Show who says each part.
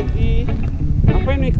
Speaker 1: lagi. Apa ini